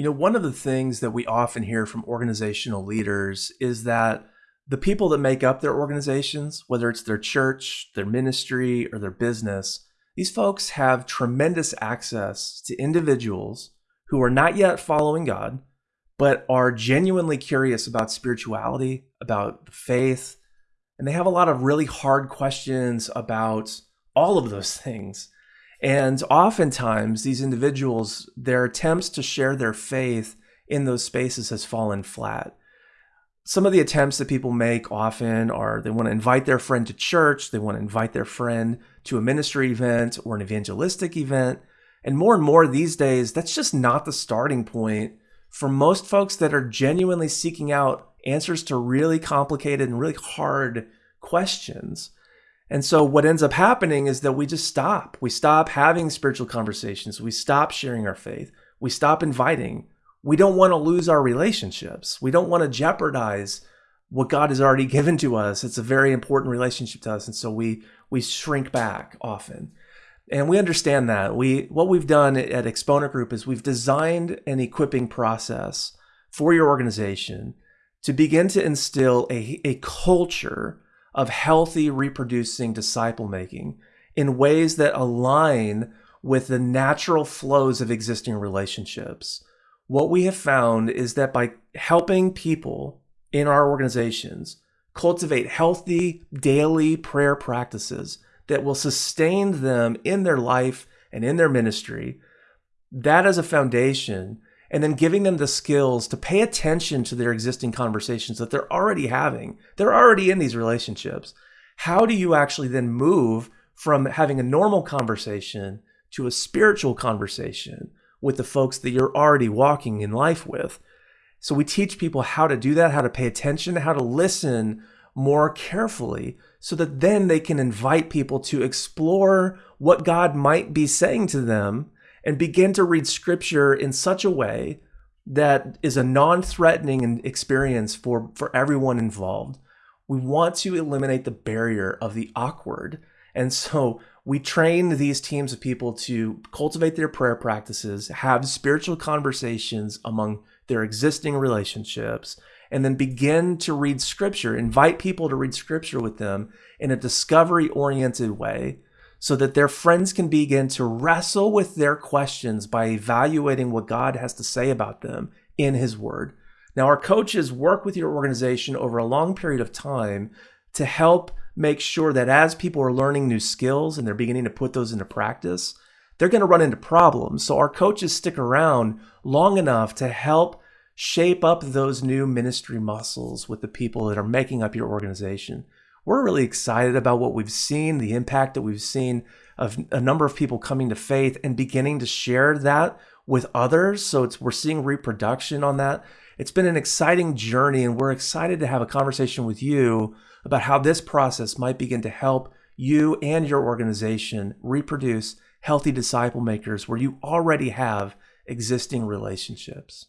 You know, one of the things that we often hear from organizational leaders is that the people that make up their organizations, whether it's their church, their ministry, or their business, these folks have tremendous access to individuals who are not yet following God, but are genuinely curious about spirituality, about faith, and they have a lot of really hard questions about all of those things. And oftentimes, these individuals, their attempts to share their faith in those spaces has fallen flat some of the attempts that people make often are they want to invite their friend to church, they want to invite their friend to a ministry event or an evangelistic event. And more and more these days, that's just not the starting point for most folks that are genuinely seeking out answers to really complicated and really hard questions. And so what ends up happening is that we just stop. We stop having spiritual conversations. We stop sharing our faith. We stop inviting we don't want to lose our relationships. We don't want to jeopardize what God has already given to us. It's a very important relationship to us. And so we we shrink back often. And we understand that. We what we've done at Exponent Group is we've designed an equipping process for your organization to begin to instill a, a culture of healthy reproducing disciple making in ways that align with the natural flows of existing relationships. What we have found is that by helping people in our organizations cultivate healthy daily prayer practices that will sustain them in their life and in their ministry, that as a foundation, and then giving them the skills to pay attention to their existing conversations that they're already having. They're already in these relationships. How do you actually then move from having a normal conversation to a spiritual conversation? with the folks that you're already walking in life with. So we teach people how to do that, how to pay attention, how to listen more carefully so that then they can invite people to explore what God might be saying to them and begin to read scripture in such a way that is a non-threatening experience for, for everyone involved. We want to eliminate the barrier of the awkward. And so we train these teams of people to cultivate their prayer practices, have spiritual conversations among their existing relationships, and then begin to read scripture, invite people to read scripture with them in a discovery oriented way so that their friends can begin to wrestle with their questions by evaluating what God has to say about them in His Word. Now, our coaches work with your organization over a long period of time to help make sure that as people are learning new skills and they're beginning to put those into practice, they're going to run into problems. So our coaches stick around long enough to help shape up those new ministry muscles with the people that are making up your organization. We're really excited about what we've seen, the impact that we've seen of a number of people coming to faith and beginning to share that with others. So it's we're seeing reproduction on that. It's been an exciting journey and we're excited to have a conversation with you about how this process might begin to help you and your organization reproduce healthy disciple makers where you already have existing relationships.